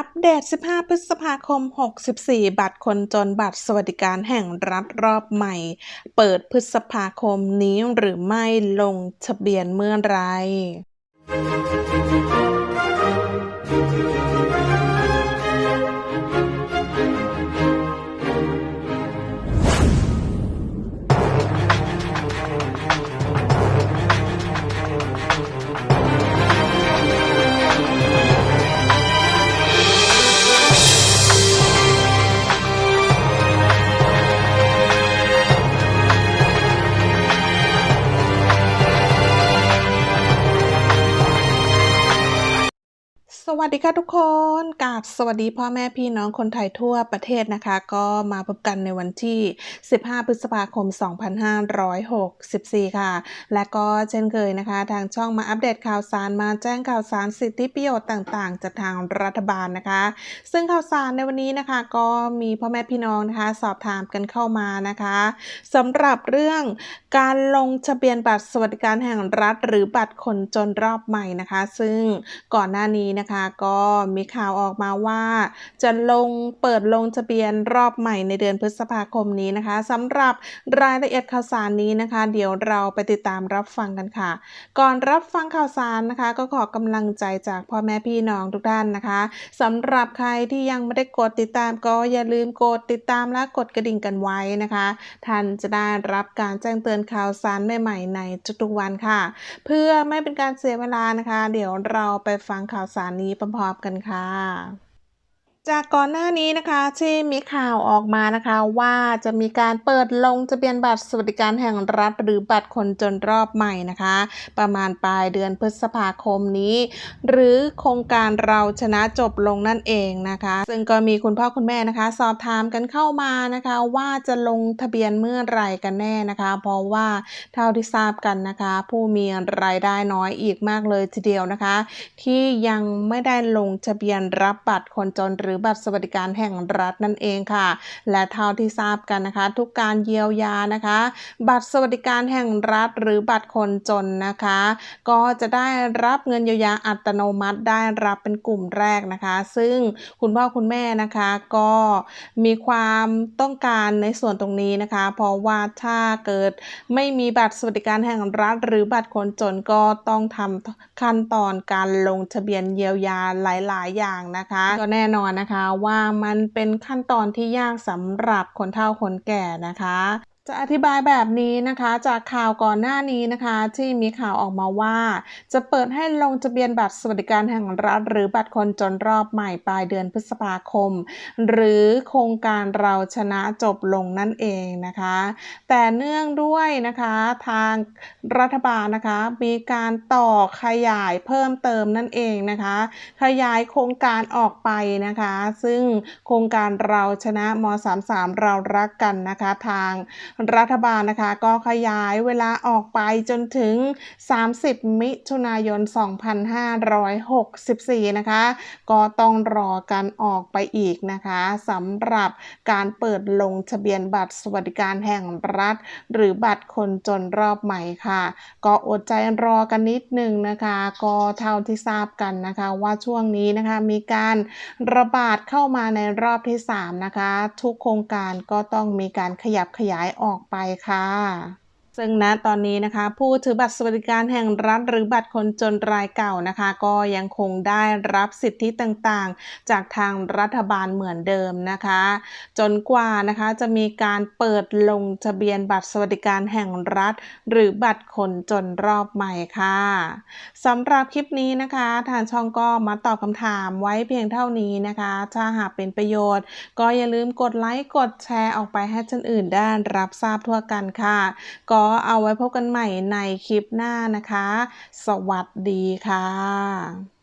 อัปเดต 15 พฤษภาคม 64 บัตรคนจนบัตรสวัสดิการแห่งรัฐรอบใหม่ เปิดพฤษภาคมนี้หรือไม่ลงทะเบียนเมื่อไร วัสดีค่ะทุกคนกาบสวัสดีพ่อแม่พี่น้องคนไทยทั่วประเทศนะคะ ก็มาพบกันในวันที่ 15 พฤษภาคม 2564 ค่ะ และก็เช่นเคยนะคะ ทางช่องมาอัปเดตข่าวสารมาแจ้งข่าวสารสิทธิประโยชน์ต่างๆ จากทางรัฐบาลนะคะ ซึ่งข่าวสารในวันนี้นะคะ ก็มีพ่อแม่พี่น้องนะคะ สอบถามกันเข้ามานะคะสำหรับเรื่องการลงทะเบียนบัตรสวัสดิการแห่งรัฐ หรือบัตรคนจนรอบใหม่นะคะ ซึ่งก่อนหน้านี้นะคะก็มีข่าวออกมาว่า จะลงเปิดลงทะเบียนรอบใหม่ในเดือนพฤษภาคมนี้นะคะสำหรับรายละเอียดข่าวสารนี้นะคะ เดี๋ยวเราไปติดตามรับฟังกันค่ะ ก่อนรับฟังข่าวสารนะคะ ก็ขอกำลังใจจากพ่อแม่พี่น้องทุกท่านนะคะสำหรับใครที่ยังไม่ได้กดติดตามก็อย่าลืมกดติดตามและกดกระดิ่งกันไว้นะคะ ท่านจะได้รับการแจ้งเตือนข่าวสารใหม่ๆในทุกๆวันค่ะ เพื่อไม่เป็นการเสียเวลานะคะ เดี๋ยวเราไปฟังข่าวสารนี้พร้อมๆกันค่ะ จากก่อนหน้านี้นะคะที่มีข่าวออกมานะคะ ว่าจะมีการเปิดลงทะเบียนบัตรสวัสดิการแห่งรัฐ หรือบัตรคนจนรอบใหม่นะคะ ประมาณปลายเดือนพฤษภาคมนี้ หรือโครงการเราชนะจบลงนั่นเองนะคะ ซึ่งก็มีคุณพ่อคุณแม่นะคะ สอบถามกันเข้ามานะคะ ว่าจะลงทะเบียนเมื่อไหร่กันแน่นะคะ เพราะว่าเท่าที่ทราบกันนะคะ ผู้มีรายได้น้อยอีกมากเลยทีเดียวนะคะ ที่ยังไม่ได้ลงทะเบียนรับบัตรคนจนหรือบัตรสวัสดิการแห่งรัฐนั่นเองค่ะ และเท่าที่ทราบกันนะคะ ทุกการเยียวยานะคะ บัตรสวัสดิการแห่งรัฐหรือบัตรคนจนนะคะ ก็จะได้รับเงินเยียวยาอัตโนมัติได้รับเป็นกลุ่มแรกนะคะ ซึ่งคุณพ่อคุณแม่นะคะก็มีความต้องการในส่วนตรงนี้นะคะ เพราะว่าถ้าเกิดไม่มีบัตรสวัสดิการแห่งรัฐ หรือบัตรคนจนก็ต้องทำขั้นตอนการลงทะเบียนเยียวยาหลาย ๆ อย่างนะคะ ก็แน่นอนนะคะว่ามันเป็นขั้นตอนที่ยากสำหรับคนเฒ่าคนแก่นะคะ จะอธิบายแบบนี้นะคะจากข่าวก่อนหน้านี้นะคะที่มีข่าวออกมาว่า จะเปิดให้ลงทะเบียนบัตรสวัสดิการแห่งรัฐ หรือบัตรคนจนรอบใหม่ปลายเดือนพฤษภาคม หรือโครงการเราชนะจบลงนั่นเองนะคะ แต่เนื่องด้วยนะคะทางรัฐบาลนะคะมีการต่อขยายเพิ่มเติมนั่นเองนะคะ ขยายโครงการออกไปนะคะ ซึ่งโครงการเราชนะม 33 เรารักกันนะคะทางรัฐบาลนะคะก็ขยายเวลาออกไปจนถึง 30 มิถุนายน 2564 นะคะ ก็ต้องรอการออกไปอีกนะคะสำหรับการเปิดลงทะเบียนบัตรสวัสดิการแห่งรัฐ หรือบัตรคนจนรอบใหม่ค่ะ ก็อดใจรอกันนิดหนึ่งนะคะ ก็เท่าที่ทราบกันนะคะว่าช่วงนี้นะคะมีการระบาดเข้ามาในรอบที่ 3 นะคะ ทุกโครงการก็ต้องมีการขยับขยายออกออกไปค่ะ ซึ่งณตอนนี้นะคะ ผู้ถือบัตรสวัสดิการแห่งรัฐหรือบัตรคนจนรายเก่านะคะ ก็ยังคงได้รับสิทธิต่างๆ จากทางรัฐบาลเหมือนเดิมนะคะ จนกว่านะคะจะมีการเปิดลงทะเบียนบัตรสวัสดิการแห่งรัฐ หรือบัตรคนจนรอบใหม่ค่ะสำหรับคลิปนี้นะคะทางช่องก็มาตอบคำถามไว้เพียงเท่านี้นะคะ ถ้าหากเป็นประโยชน์ ก็อย่าลืมกดไลค์กดแชร์ออกไปให้คนอื่นได้รับทราบทั่วกันค่ะก็เอาไว้พบกันใหม่ในคลิปหน้านะคะ สวัสดีค่ะ